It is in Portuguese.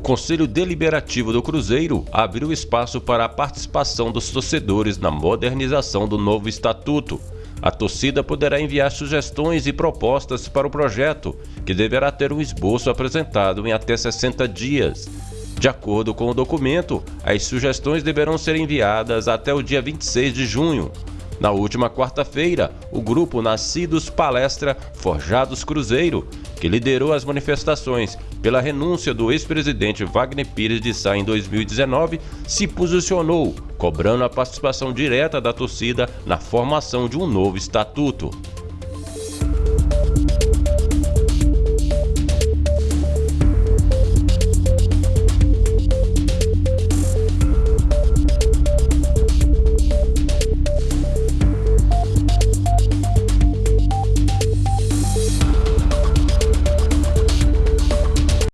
Conselho Deliberativo do Cruzeiro abriu espaço para a participação dos torcedores na modernização do novo estatuto. A torcida poderá enviar sugestões e propostas para o projeto, que deverá ter um esboço apresentado em até 60 dias. De acordo com o documento, as sugestões deverão ser enviadas até o dia 26 de junho. Na última quarta-feira, o grupo Nascidos Palestra Forjados Cruzeiro, que liderou as manifestações pela renúncia do ex-presidente Wagner Pires de Sá em 2019, se posicionou, cobrando a participação direta da torcida na formação de um novo estatuto.